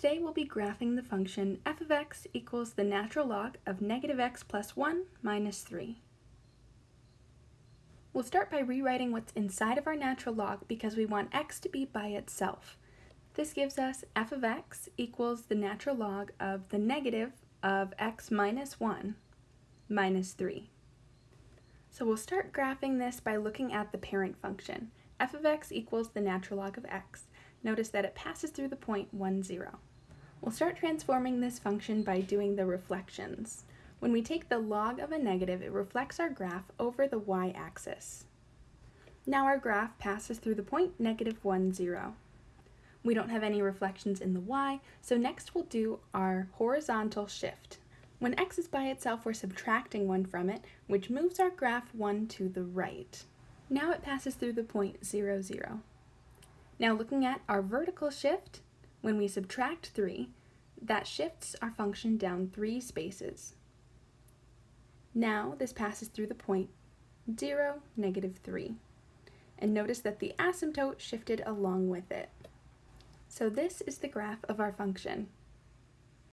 Today we'll be graphing the function f of x equals the natural log of negative x plus 1 minus 3. We'll start by rewriting what's inside of our natural log because we want x to be by itself. This gives us f of x equals the natural log of the negative of x minus 1 minus 3. So we'll start graphing this by looking at the parent function. f of x equals the natural log of x. Notice that it passes through the point 1, 0. We'll start transforming this function by doing the reflections. When we take the log of a negative, it reflects our graph over the y-axis. Now our graph passes through the point negative 1, 0. We don't have any reflections in the y, so next we'll do our horizontal shift. When x is by itself, we're subtracting 1 from it, which moves our graph 1 to the right. Now it passes through the point 0, 0. Now looking at our vertical shift, when we subtract 3, that shifts our function down 3 spaces. Now this passes through the point 0, negative 3. And notice that the asymptote shifted along with it. So this is the graph of our function.